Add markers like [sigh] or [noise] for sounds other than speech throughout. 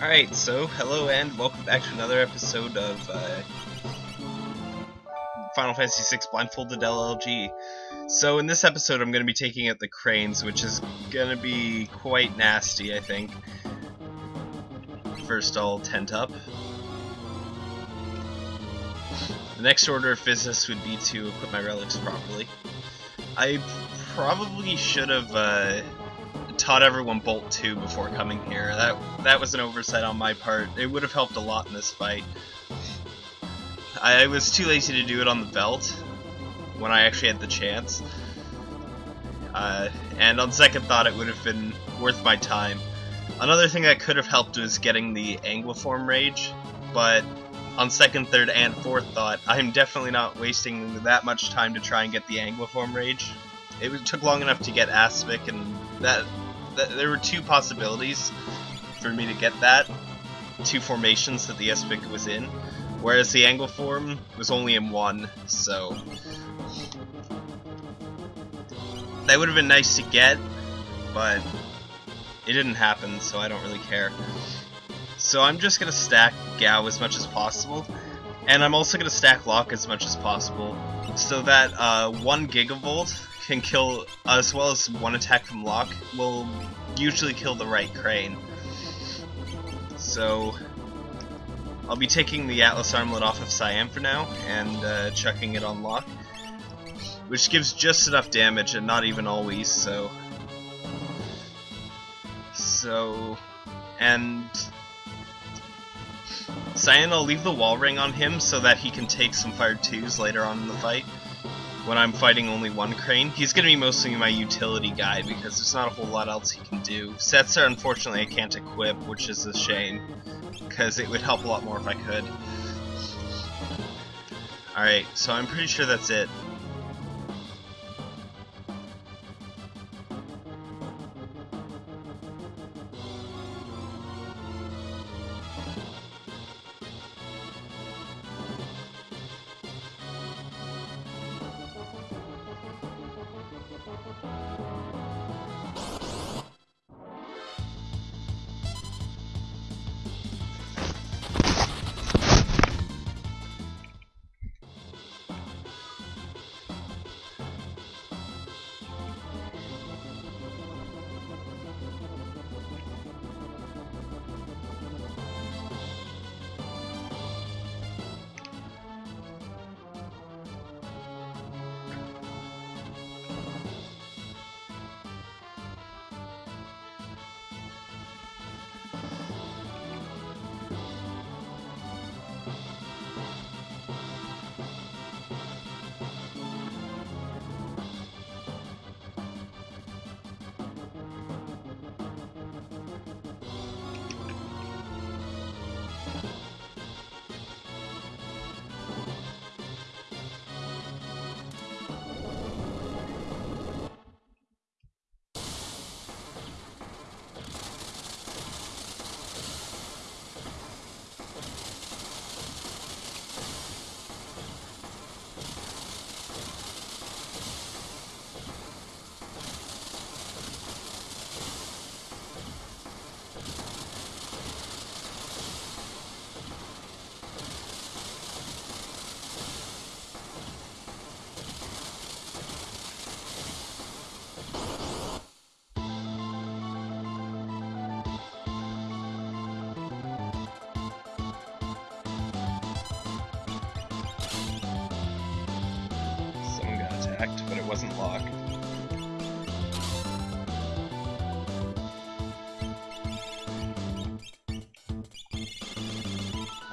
Alright, so hello and welcome back to another episode of uh, Final Fantasy VI Blindfolded LLG. So in this episode I'm going to be taking out the cranes, which is going to be quite nasty, I think. First I'll tent up. The next order of business would be to equip my relics properly. I probably should have uh, taught everyone Bolt 2 before coming here. That that was an oversight on my part. It would have helped a lot in this fight. I was too lazy to do it on the belt when I actually had the chance. Uh, and on second thought, it would have been worth my time. Another thing that could have helped was getting the Anguiform Rage, but on second, third, and fourth thought, I'm definitely not wasting that much time to try and get the Anguiform Rage. It took long enough to get Aspic, and that th there were two possibilities for me to get that, two formations that the Aspic was in, whereas the Anguiform was only in one, so that would have been nice to get, but it didn't happen, so I don't really care. So I'm just going to stack Gau as much as possible, and I'm also going to stack Locke as much as possible, so that uh, 1 Gigavolt can kill, as well as one attack from Locke, will usually kill the right crane. So, I'll be taking the Atlas Armlet off of Cyan for now, and uh, chucking it on Locke. Which gives just enough damage, and not even always, so... So... And... Cyan, I'll leave the wall ring on him so that he can take some fire 2s later on in the fight when I'm fighting only one crane. He's going to be mostly my utility guy because there's not a whole lot else he can do. Setzer, unfortunately, I can't equip, which is a shame because it would help a lot more if I could. Alright, so I'm pretty sure that's it.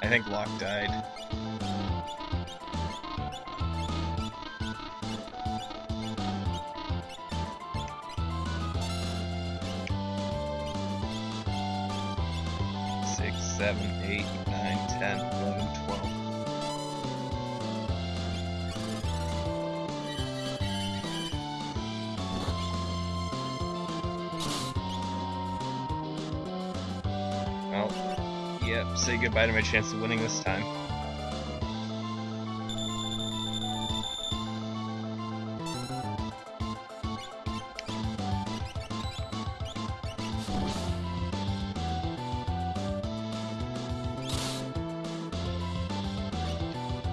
Think Locke died. say goodbye to my chance of winning this time.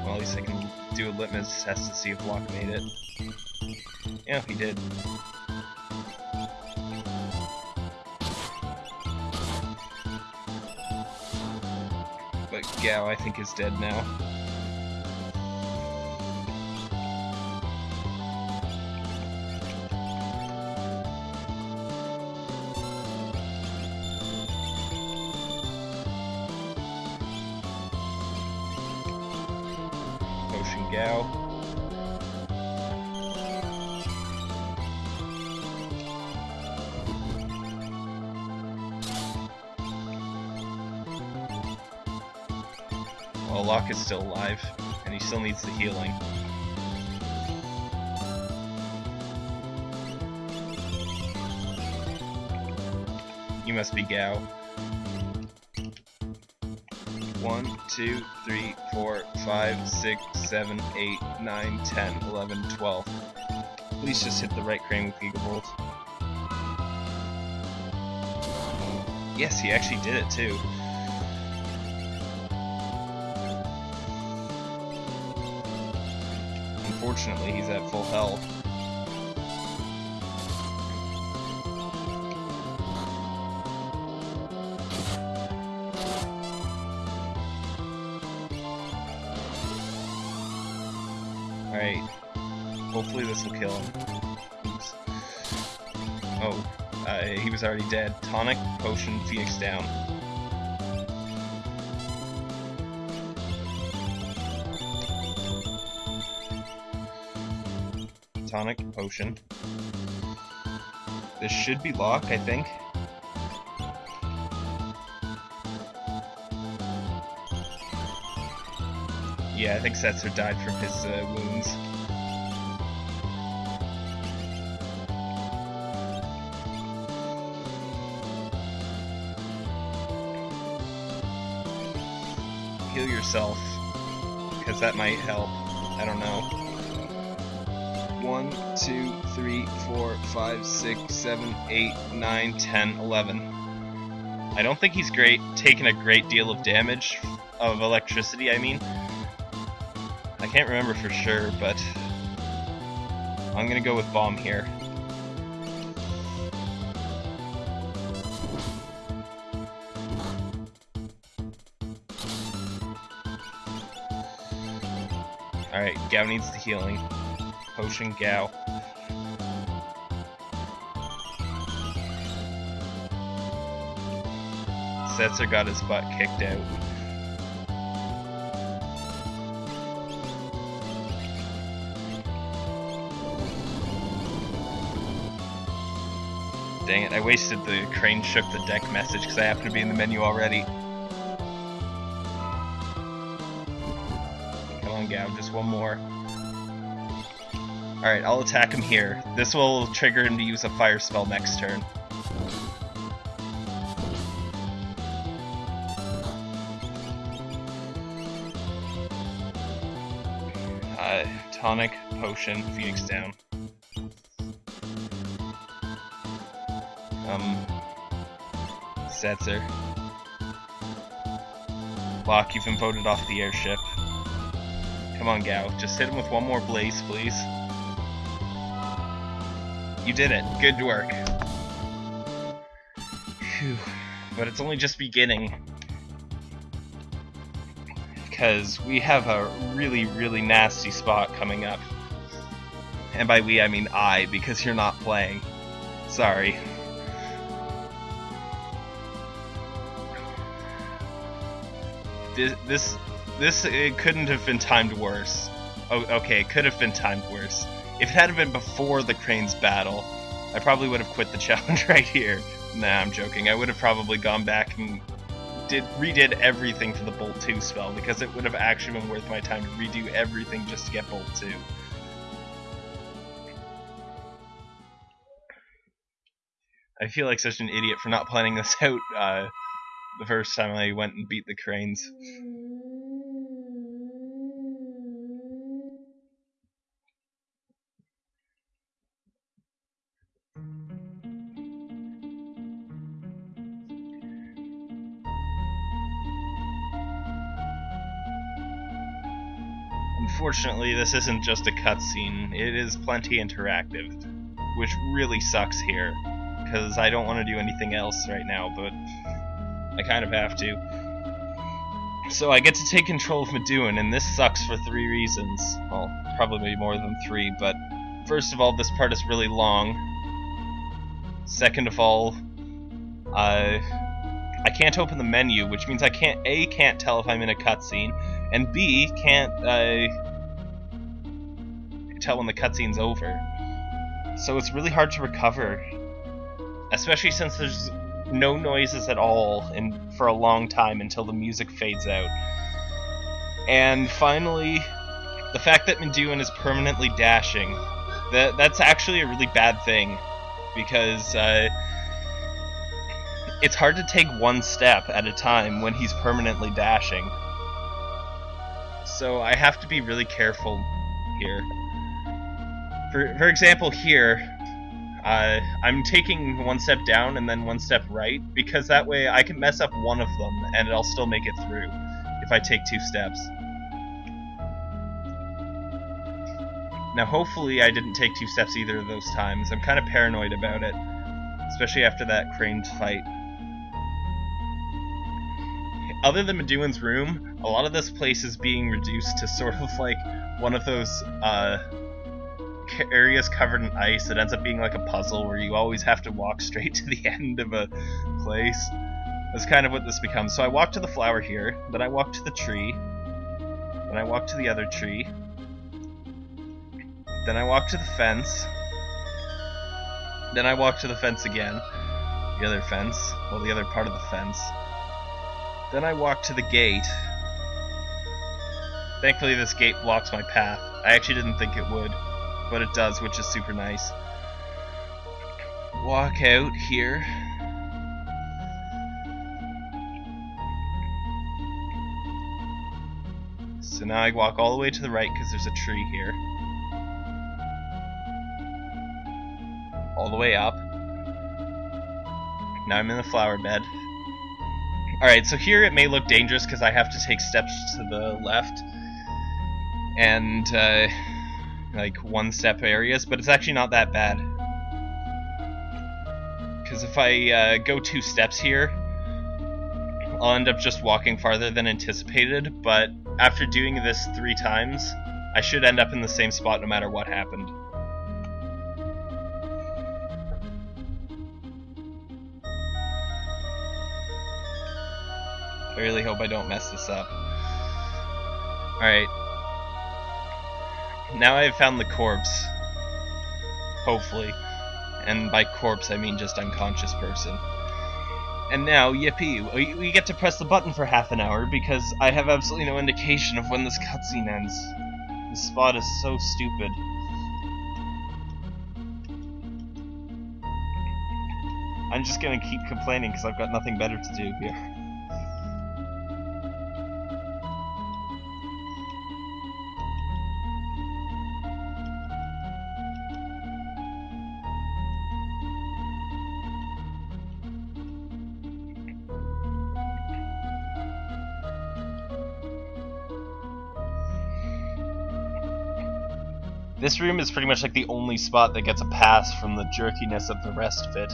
Well, at least I can do a litmus test to see if Locke made it. Yeah, he did. Gau, I think, is dead now. Is still alive, and he still needs the healing. You must be Gau. One, two, three, four, five, six, seven, eight, nine, ten, eleven, twelve. Please just hit the right crane with Gigavolt. Yes, he actually did it too. Unfortunately, he's at full health. Alright. Hopefully this will kill him. Oops. Oh, uh, he was already dead. Tonic, potion, Phoenix down. Potion. This should be Locke, I think. Yeah, I think Setzer died from his uh, wounds. Heal yourself, because that might help. I don't know. One, two, three, four, five, six, seven, eight, nine, ten, eleven. I don't think he's great, taking a great deal of damage of electricity. I mean, I can't remember for sure, but I'm gonna go with bomb here. Alright, Gau needs the healing. Potion Gal. Setzer got his butt kicked out. Dang it, I wasted the crane shook the deck message because I happen to be in the menu already. Come on, Gau, just one more. Alright, I'll attack him here. This will trigger him to use a fire spell next turn. Uh, tonic, potion, Phoenix down. Um, Setzer. Locke, you've been voted off the airship. Come on, Gau. Just hit him with one more blaze, please. You did it. Good work. Phew. But it's only just beginning. Because we have a really, really nasty spot coming up. And by we, I mean I, because you're not playing. Sorry. This, this, this, it couldn't have been timed worse. Oh, okay, it could have been timed worse. If it hadn't been before the Cranes battle, I probably would have quit the [laughs] challenge right here. Nah, I'm joking. I would have probably gone back and did redid everything for the Bolt 2 spell because it would have actually been worth my time to redo everything just to get Bolt 2. I feel like such an idiot for not planning this [laughs] out uh, the first time I went and beat the Cranes. Unfortunately, this isn't just a cutscene, it is plenty interactive, which really sucks here, because I don't want to do anything else right now, but I kind of have to. So I get to take control of Maduin, and this sucks for three reasons. Well, probably more than three, but first of all, this part is really long. Second of all, uh, I can't open the menu, which means I can't A can't tell if I'm in a cutscene, and B can't uh, tell when the cutscene's over. So it's really hard to recover, especially since there's no noises at all for a long time until the music fades out. And finally, the fact that Maduin is permanently dashing. That that's actually a really bad thing because uh, it's hard to take one step at a time when he's permanently dashing. So I have to be really careful here. For, for example, here, uh, I'm taking one step down and then one step right, because that way I can mess up one of them and I'll still make it through if I take two steps. Now hopefully I didn't take two steps either of those times. I'm kind of paranoid about it, especially after that craned fight other than Maduin's room, a lot of this place is being reduced to sort of like one of those uh, areas covered in ice that ends up being like a puzzle where you always have to walk [laughs] straight to the end of a place. That's kind of what this becomes. So I walk to the flower here, then I walk to the tree, then I walk to the other tree, then I walk to the fence, then I walk to the fence again, the other fence, well the other part of the fence, then I walk to the gate. Thankfully this gate blocks my path. I actually didn't think it would, but it does, which is super nice. Walk out here. So now I walk all the way to the right because there's a tree here. All the way up. Now I'm in the flower bed. Alright, so here it may look dangerous because I have to take steps to the left and uh, like one step areas, but it's actually not that bad. Because if I uh, go two steps here, I'll end up just walking farther than anticipated, but after doing this three times, I should end up in the same spot no matter what happened. I really hope I don't mess this up. Alright. Now I've found the corpse. Hopefully. And by corpse, I mean just unconscious person. And now, yippee, we get to press the button for half an hour because I have absolutely no indication of when this cutscene ends. This spot is so stupid. I'm just gonna keep complaining because I've got nothing better to do here. This room is pretty much like the only spot that gets a pass from the jerkiness of the rest of it.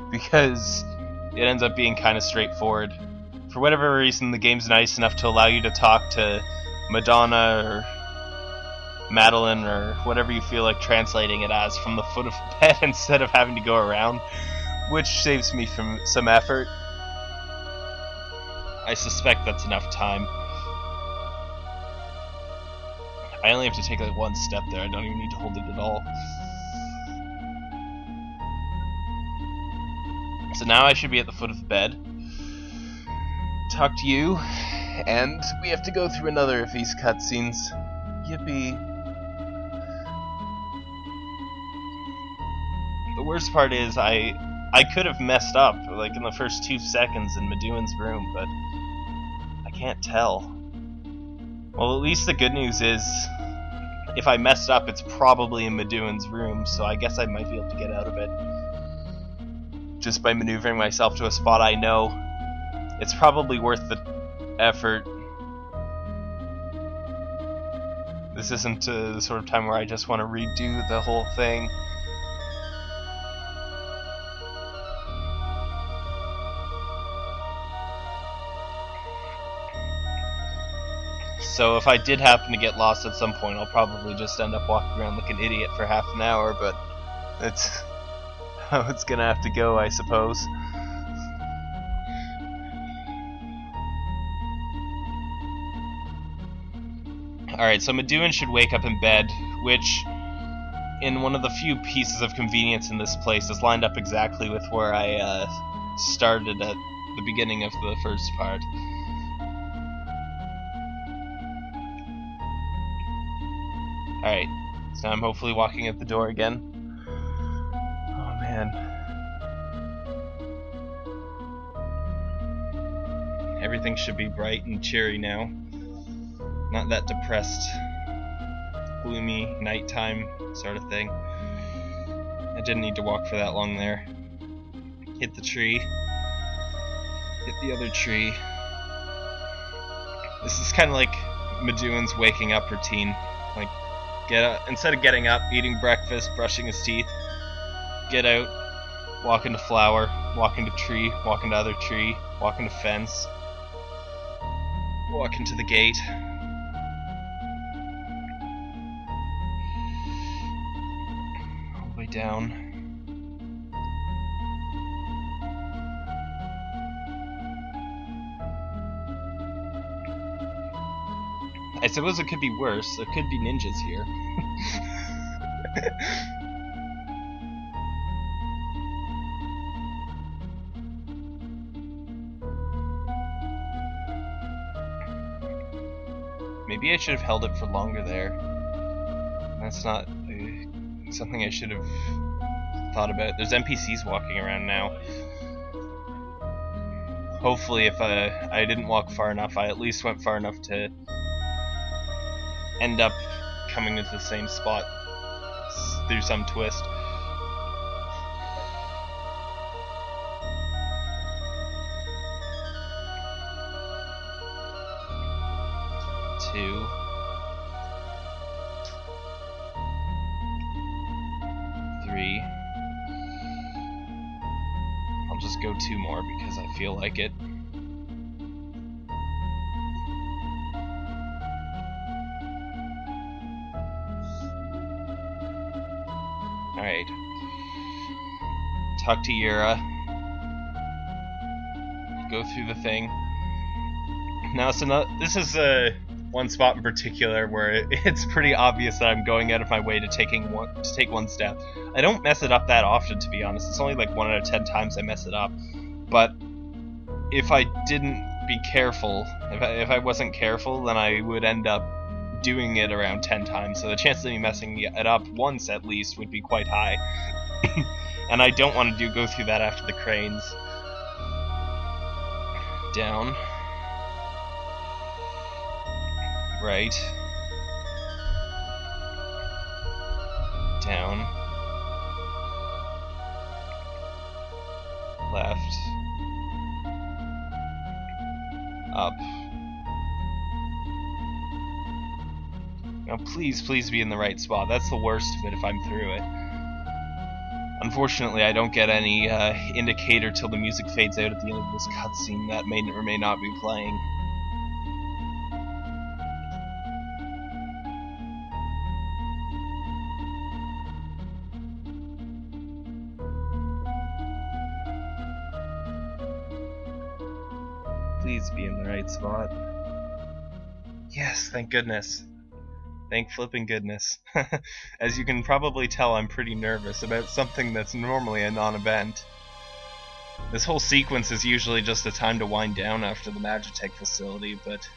[laughs] because it ends up being kind of straightforward. For whatever reason, the game's nice enough to allow you to talk to Madonna or Madeline or whatever you feel like translating it as from the foot of [laughs] the bed instead of having to go around, which saves me from some effort. I suspect that's enough time. I only have to take like one step there. I don't even need to hold it at all. So now I should be at the foot of the bed. Talk to you, and we have to go through another of these cutscenes. Yippee. The worst part is I I could have messed up like in the first two seconds in Maduin's room, but I can't tell. Well, at least the good news is if I messed up, it's probably in Maduin's room, so I guess I might be able to get out of it. Just by maneuvering myself to a spot I know. It's probably worth the effort. This isn't uh, the sort of time where I just want to redo the whole thing. So if I did happen to get lost at some point, I'll probably just end up walking around like an idiot for half an hour, but that's [laughs] how it's gonna have to go, I suppose. Alright, so Maduin should wake up in bed, which, in one of the few pieces of convenience in this place, is lined up exactly with where I uh, started at the beginning of the first part. Alright, so I'm hopefully walking at the door again. Oh man. Everything should be bright and cheery now. Not that depressed, gloomy, nighttime sort of thing. I didn't need to walk for that long there. Hit the tree. Hit the other tree. This is kind of like Maduin's waking up routine. Like, Get up, instead of getting up, eating breakfast, brushing his teeth, get out, walk into flower, walk into tree, walk into other tree, walk into fence, walk into the gate. All the way down. I suppose it could be worse. There could be ninjas here. [laughs] Maybe I should have held it for longer there. That's not uh, something I should have thought about. There's NPCs walking around now. Hopefully, if uh, I didn't walk far enough, I at least went far enough to end up coming into the same spot through some twist. Two. Three. I'll just go two more because I feel like it. Talk to Yura. Go through the thing. Now, so this is uh, one spot in particular where [laughs] it's pretty obvious that I'm going out of my way to taking one to take one step. I don't mess it up that often, to be honest. It's only like one out of ten times I mess it up. But if I didn't be careful, if I, if I wasn't careful, then I would end up doing it around 10 times, so the chance of me messing it up once at least would be quite high. [coughs] and I don't want to do go through that after the cranes. Down. Right. Down. Left. Up. Now please, please be in the right spot. That's the worst of it if I'm through it. Unfortunately, I don't get any uh, indicator till the music fades out at the end of this cutscene that may or may not be playing. Please be in the right spot. Yes, thank goodness. Thank flipping goodness. [laughs] As you can probably tell, I'm pretty nervous about something that's normally a non-event. This whole sequence is usually just a time to wind down after the Magitech facility, but...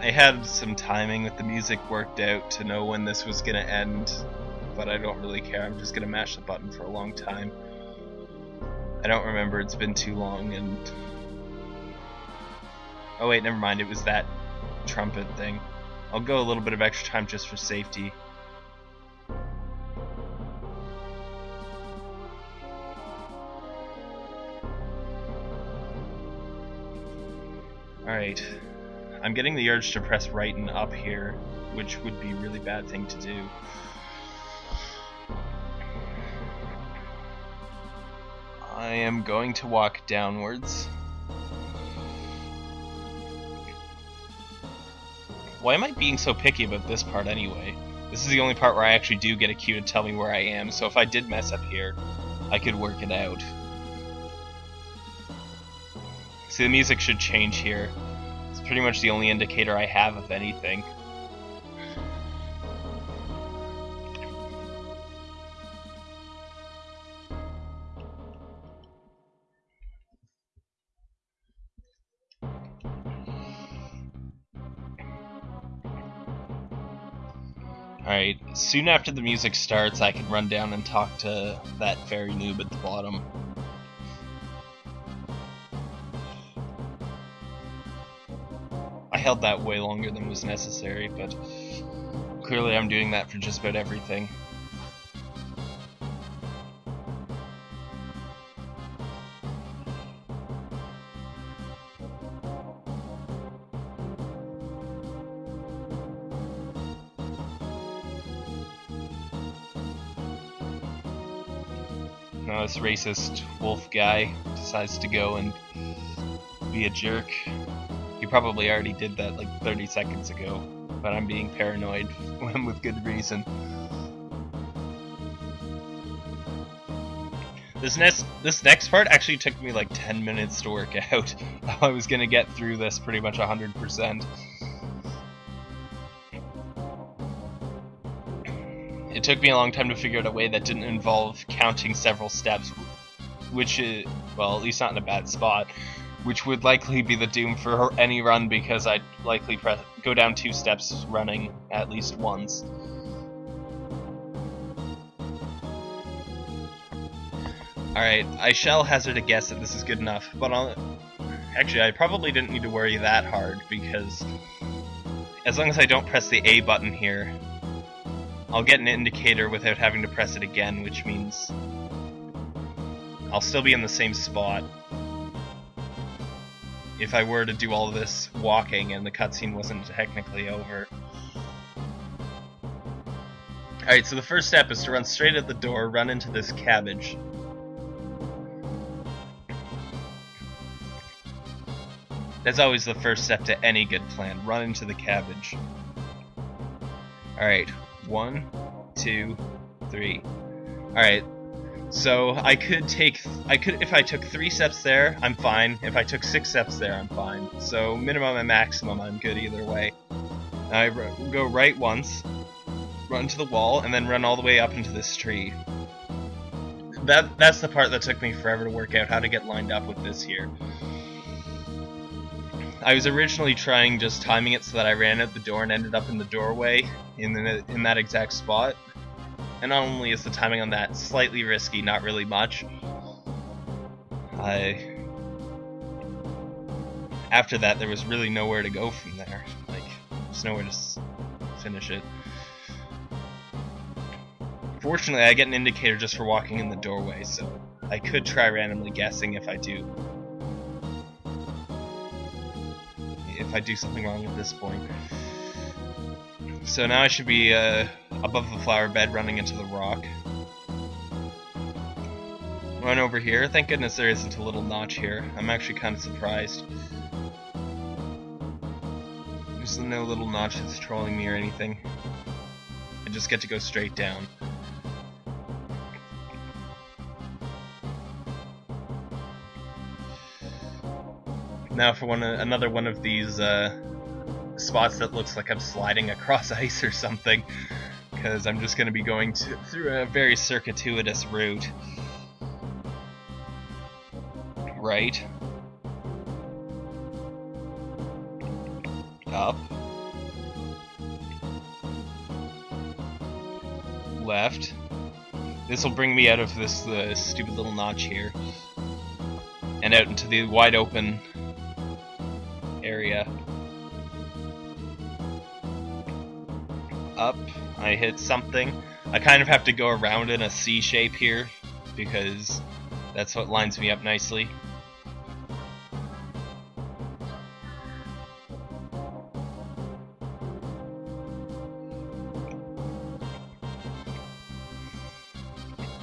I had some timing with the music worked out to know when this was to end, but I don't really care. I'm just going to mash the button for a long time. I don't remember. It's been too long and... Oh wait, never mind. It was that trumpet thing. I'll go a little bit of extra time just for safety. Alright. I'm getting the urge to press right and up here, which would be a really bad thing to do. I am going to walk downwards. Why am I being so picky about this part anyway? This is the only part where I actually do get a cue to tell me where I am, so if I did mess up here, I could work it out. See, the music should change here. It's pretty much the only indicator I have of anything. Alright, soon after the music starts, I can run down and talk to that fairy noob at the bottom. I held that way longer than was necessary, but clearly I'm doing that for just about everything. This racist wolf guy decides to go and be a jerk. He probably already did that like 30 seconds ago, but I'm being paranoid [laughs] with good reason. This next this next part actually took me like 10 minutes to work [laughs] out. I was gonna get through this pretty much 100%. It took me a long time to figure out a way that didn't involve counting several steps, which is, well, at least not in a bad spot, which would likely be the doom for any run because I'd likely press, go down two steps running at least once. Alright, I shall hazard a guess that this is good enough, but I'll, actually I probably didn't need to worry that hard because as long as I don't press the A button here, I'll get an indicator without having to press it again, which means I'll still be in the same spot if I were to do all this walking and the cutscene wasn't technically over. Alright, so the first step is to run straight at the door, run into this cabbage. That's always the first step to any good plan, run into the cabbage. Alright, one, two, three. Alright, so I could take, I could, if I took three steps there, I'm fine. If I took six steps there, I'm fine. So minimum and maximum, I'm good either way. I go right once, run to the wall, and then run all the way up into this tree. That That's the part that took me forever to work out how to get lined up with this here. I was originally trying just timing it so that I ran out the door and ended up in the doorway in the, in that exact spot. And not only is the timing on that slightly risky, not really much, I after that there was really nowhere to go from there. Like there's nowhere to finish it. Fortunately, I get an indicator just for walking in the doorway, so I could try randomly guessing if I do if I do something wrong at this point. So now I should be uh, above the flower bed running into the rock. Run over here. Thank goodness there isn't a little notch here. I'm actually kind of surprised. There's no little notch that's trolling me or anything. I just get to go straight down. Now for one another one of these uh, spots that looks like I'm sliding across [laughs] ice or something, because I'm just going to be going to, through a very circuitous route. Right. Up. Left. This will bring me out of this uh, stupid little notch here. And out into the wide open area. Up, I hit something. I kind of have to go around in a C shape here, because that's what lines me up nicely.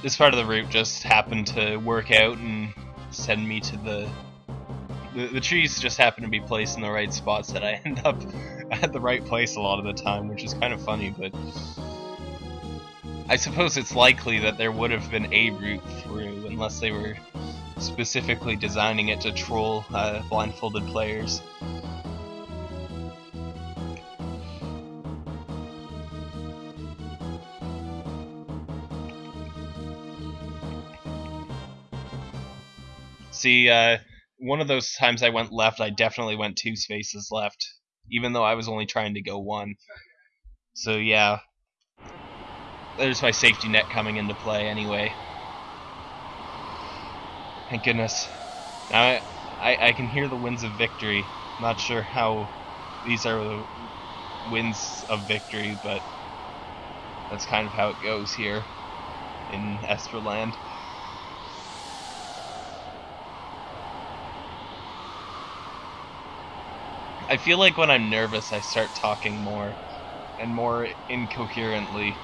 This part of the route just happened to work out and send me to the the, the trees just happen to be placed in the right spots that I [laughs] end up at the right place a lot of the time, which is kind of funny, but I suppose it's likely that there would have been a route through unless they were specifically designing it to troll uh, blindfolded players. See, uh, one of those times I went left, I definitely went two spaces left, even though I was only trying to go one. So yeah, there's my safety net coming into play anyway. Thank goodness. Now I, I, I can hear the winds of victory. Not sure how these are the winds of victory, but that's kind of how it goes here in Esperland. I feel like when I'm nervous, I start talking more and more incoherently.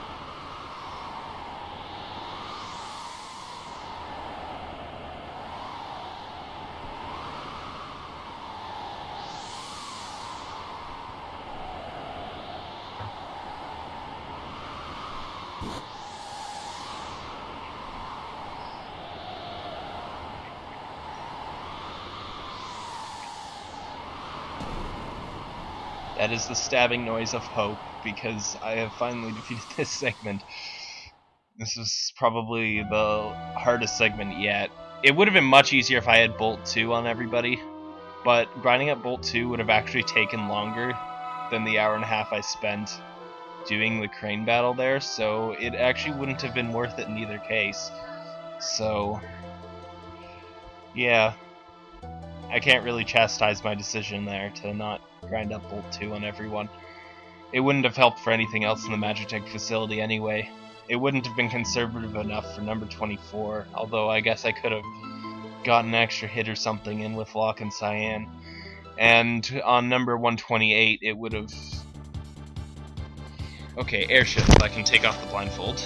That is the stabbing noise of hope, because I have finally [laughs] defeated this segment. This is probably the hardest segment yet. It would have been much easier if I had Bolt 2 on everybody, but grinding up Bolt 2 would have actually taken longer than the hour and a half I spent doing the crane battle there, so it actually wouldn't have been worth it in either case. So, yeah, I can't really chastise my decision there to not grind up Bolt 2 on everyone. It wouldn't have helped for anything else in the Magitech facility anyway. It wouldn't have been conservative enough for number 24, although I guess I could have gotten an extra hit or something in with Locke and Cyan. And on number 128, it would have... Okay, airship. I can take off the blindfold.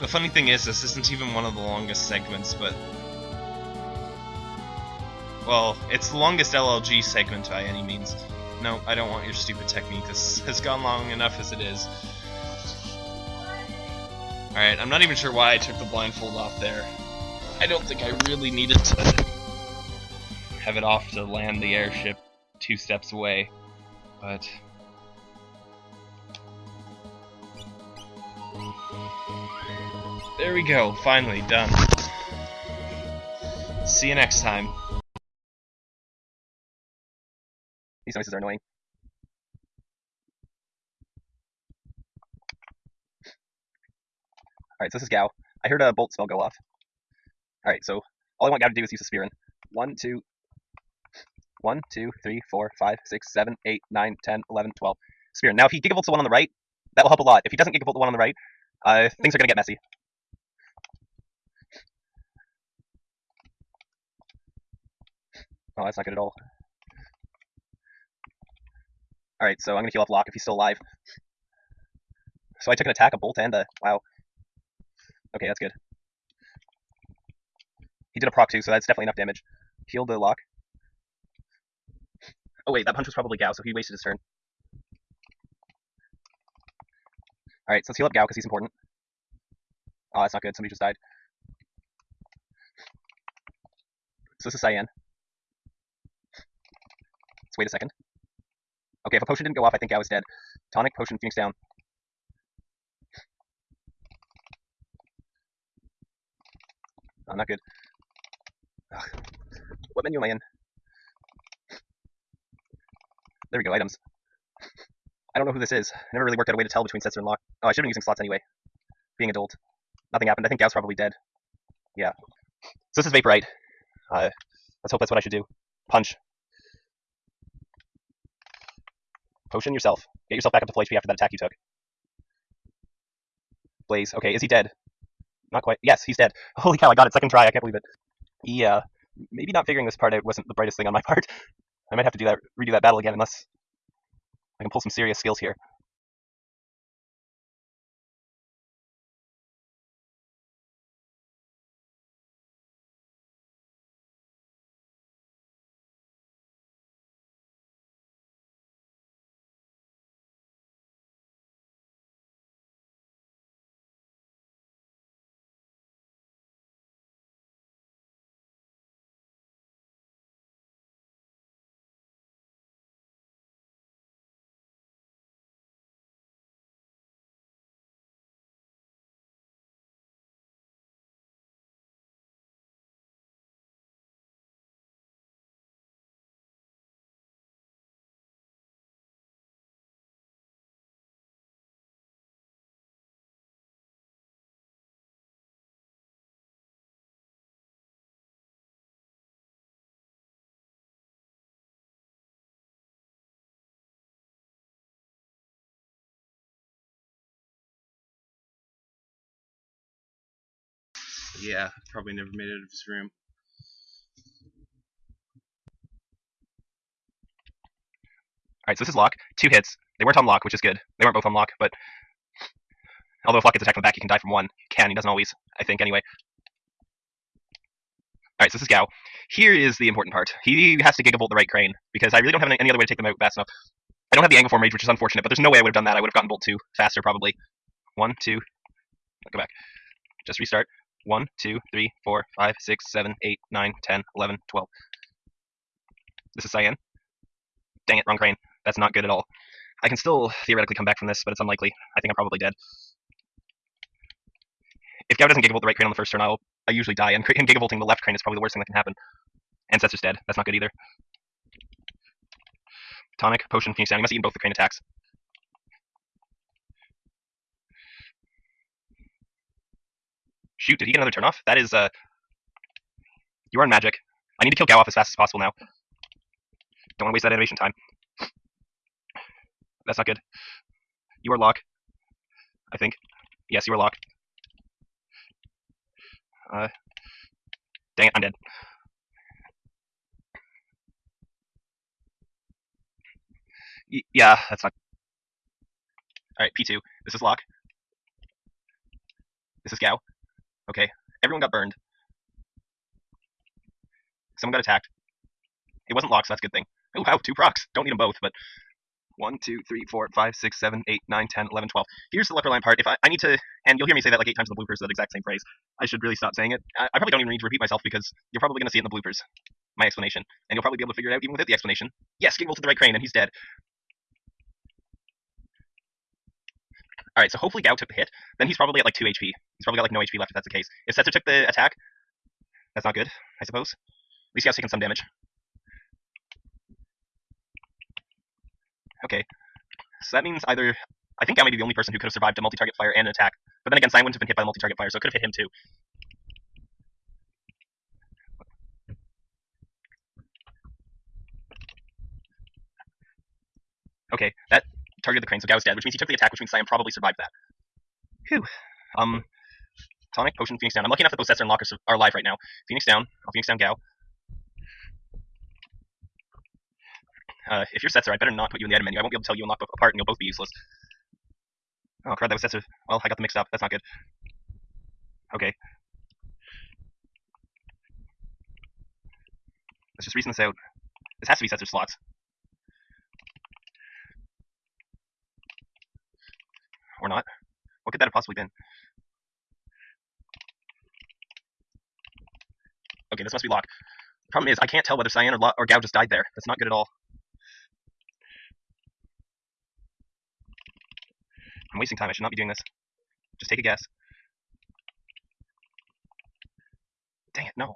The funny thing is, this isn't even one of the longest segments, but well, it's the longest LLG segment by any means. No, I don't want your stupid technique. This has gone long enough as it is. Alright, I'm not even sure why I took the blindfold off there. I don't think I really needed to have it off to land the airship two steps away, but... There we go, finally done. See you next time. These noises are annoying. Alright, so this is Gau. I heard a bolt spell go off. Alright, so all I want Gau to do is use a Spearin. 1, 2, 1, 2, 3, 4, 5, 6, 7, 8, 9, 10, 11, 12. Spearin. Now, if he gigavolts the one on the right, that will help a lot. If he doesn't gigavolt the one on the right, uh, things are going to get messy. Oh, that's not good at all. Alright, so I'm to heal off Locke if he's still alive. So I took an attack, a bolt, and a... Wow. Okay, that's good. He did a proc too, so that's definitely enough damage. Healed the Locke. Oh wait, that punch was probably Gau, so he wasted his turn. Alright, so let's heal up Gau, because he's important. Oh, that's not good. Somebody just died. So this is Cyan. Wait a second. Okay, if a potion didn't go off, I think I was dead. Tonic, potion, Phoenix down. Oh, not good. Ugh. What menu am I in? There we go, items. I don't know who this is. I never really worked out a way to tell between Setzer and Locke. Oh, I should have been using slots anyway. Being adult. Nothing happened. I think Gau's probably dead. Yeah. So this is Vaporite. Uh, let's hope that's what I should do. Punch. Potion yourself. Get yourself back up to full HP after that attack you took. Blaze. Okay, is he dead? Not quite. Yes, he's dead. [laughs] Holy cow, I got it. Second try. I can't believe it. Yeah. Uh, maybe not figuring this part out wasn't the brightest thing on my [laughs] part. I might have to do that, redo that battle again unless I can pull some serious skills here. Yeah, probably never made it out of his room. Alright, so this is Locke. Two hits. They weren't on Locke, which is good. They weren't both on Locke, but although if Locke gets attacked from the back, he can die from one. He can, he doesn't always, I think, anyway. Alright, so this is Gau. Here is the important part. He has to Gigavolt the right crane, because I really don't have any, other way to take them out fast enough. I don't have the Anguiform Rage, which is unfortunate, but there's no way I would have done that. I would have gotten Bolt 2 faster, probably. One, two, go back. Just restart. One, two, three, four, five, six, seven, eight, nine, ten, eleven, twelve. This is Cyan. Dang it, wrong crane. That's not good at all. I can still theoretically come back from this, but it's unlikely. I think I'm probably dead. If Gau doesn't Gigavolt the right crane on the first turn, I'll I usually die, and him Gigavolting the left crane is probably the worst thing that can happen. Ancestor's dead. That's not good either. Tonic, Potion, Phoenix Down. He must eat both the crane attacks. Shoot, did he get another turn off? That is, uh... You are in magic. I need to kill Gau off as fast as possible now. Don't want to waste that animation time. That's not good. You are Locke. I think. Yes, you are Locke. Uh, dang it, I'm dead. Y yeah, that's not. Alright, P2. This is Locke. This is Gau. Okay, everyone got burned. Someone got attacked. It wasn't locked, so that's a good thing. Oh, wow, two procs. Don't need them both, but 1, 2, 3, 4, 5, 6, 7, 8, 9, 10, 11, 12. Here's the left line part. If I, I need to, and you'll hear me say that like eight times in the bloopers, that exact same phrase. I should really stop saying it. I, I probably don't even need to repeat myself because you're probably going to see it in the bloopers, my explanation. And you'll probably be able to figure it out even without the explanation. Yes, Gigavolt the right crane, and he's dead. Alright, so hopefully Gau took the hit. Then he's probably at like 2 HP. He's probably got like no HP left if that's the case. If Setzer took the attack, that's not good, I suppose. At least Gau's taken some damage. Okay. So that means either I think Gau may be the only person who could have survived a multi-target fire and an attack. But then again, Cyan wouldn't have been hit by a multi-target fire, so it could have hit him too. Okay, that targeted the crane, so Gau's dead, which means he took the attack, which means Cyan probably survived that. Whew. Um, tonic, potion, Phoenix down. I'm lucky enough that both Setzer in Locke are alive right now. Phoenix down. I'll Phoenix down Gau. Uh, if your Setzer, I better not put you in the item menu. I won't be able to tell you and Locke both apart, and you'll both be useless. Oh crap, that was Setzer. Well, I got them mixed up. That's not good. Okay. Let's just reason this out. This has to be Setzer slots. Or not. What could that have possibly been? Okay, this must be Locke. Problem is, I can't tell whether Cyan or, or Gau just died there. That's not good at all. I'm wasting time. I should not be doing this. Just take a guess. Dang it, no.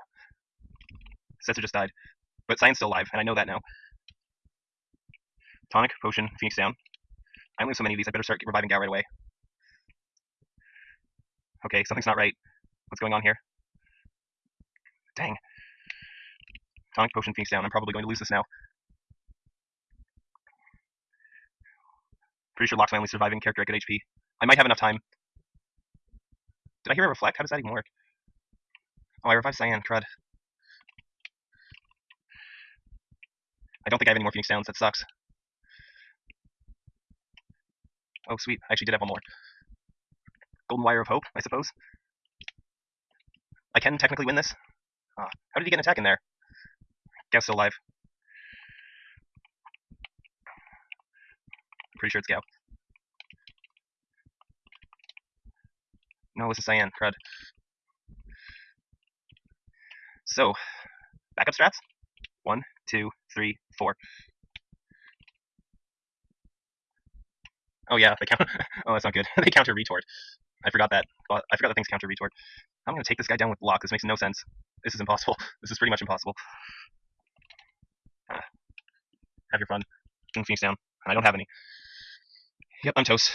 Setzer just died. But Cyan's still alive, and I know that now. Tonic, Potion, Phoenix down. I only have so many of these, I better start reviving Gau right away. Okay, something's not right. What's going on here? Dang. Tonic, Potion, Phoenix down. I'm probably going to lose this now. Pretty sure Locke's my only surviving character at good HP. I might have enough time. Did I hear a reflect? How does that even work? Oh, I revived Cyan. Crud. I don't think I have any more Phoenix Downs. That sucks. Oh, sweet. I actually did have one more. Golden Wire of Hope, I suppose. I can technically win this. Ah, how did he get an attack in there? Gau's still alive. Pretty sure it's Gau. No, this is Cyan. Crud. So, backup strats. One, two, three, four. Oh yeah, they count. [laughs] oh, that's not good. [laughs] they counter retort. I forgot that. I forgot that things counter retort. I'm gonna take this guy down with Locke. This makes no sense. This is impossible. [laughs] This is pretty much impossible. [sighs] have your fun. King Phoenix down. I don't have any. Yep, I'm toast.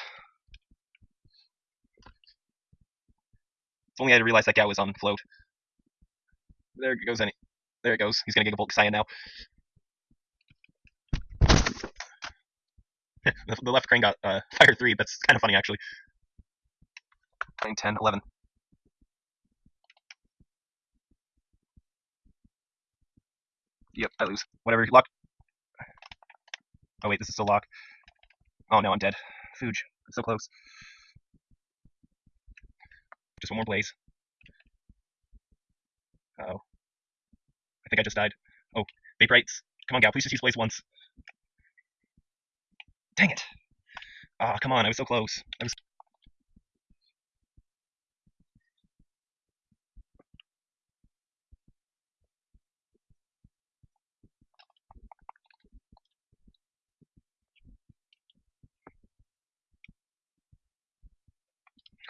If only I had realized that Gau was on float. There goes any. There it goes. He's gonna Gigavolt Cyan now. [laughs] the left crane got uh, fire 3. That's kind of funny, actually. Nine, ten, eleven. 10, 11. Yep, I lose. Whatever, Locke. Oh wait, this is still Locke. Oh no, I'm dead. Fooge. So close. Just one more blaze. Uh oh I think I just died. Oh, vaporites. Come on, gal, please just use blaze once. Dang it. Ah, oh, come on, I was so close. I was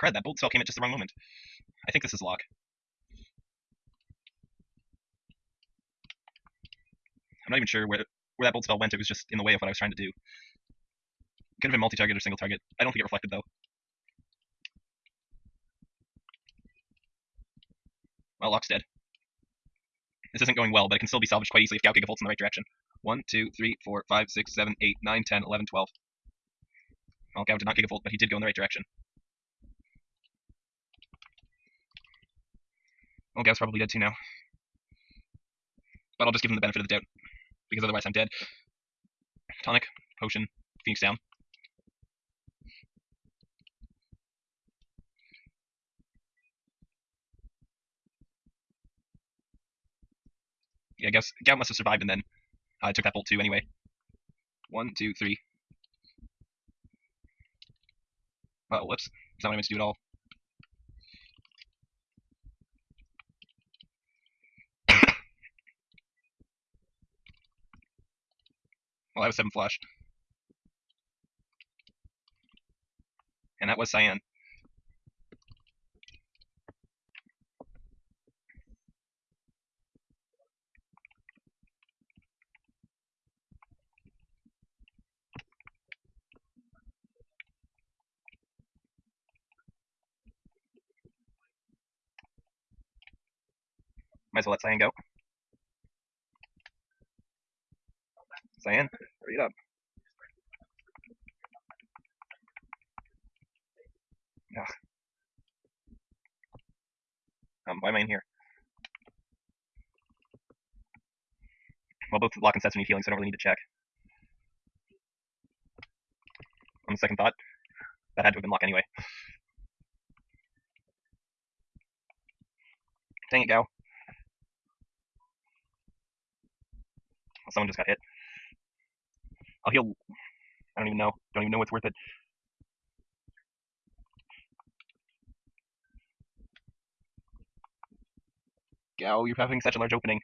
Crud, that bolt spell came at just the wrong moment. I think this is Locke. I'm not even sure where where that bolt spell went. It was just in the way of what I was trying to do. Could have been multi-target or single target. I don't think it reflected though. Well, Locke's dead. This isn't going well, but it can still be salvaged quite easily if Gau Gigavolt's in the right direction. 1, 2, 3, 4, 5, 6, 7, 8, 9, 10, 11, 12. Well, Gau did not Gigavolt, but he did go in the right direction. Well, Gau's probably dead too now. But I'll just give him the benefit of the doubt, because otherwise I'm dead. Tonic, potion, Phoenix down. Yeah, I guess Gau must have survived and then I uh, took that bolt too anyway. One, two, three. Oh, whoops. Is that what I meant to do at all? [coughs] well, I was 7 flash. And that was Cyan. Might as well let Cyan go. Cyan, hurry up. Ugh. Um, why am I in here? Well, both Locke and sets need healing, so I don't really need to check. On second thought, that had to have been Locke anyway. Dang it, Someone just got hit. I'll heal. I don't even know. Don't even know what's worth it. Gau, you're having such a large opening.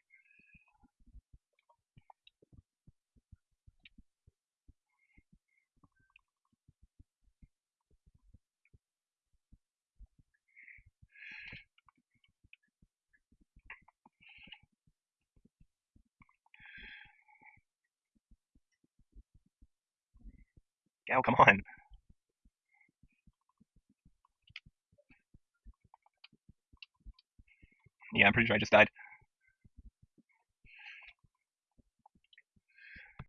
Gau, come on. Yeah, I'm pretty sure I just died.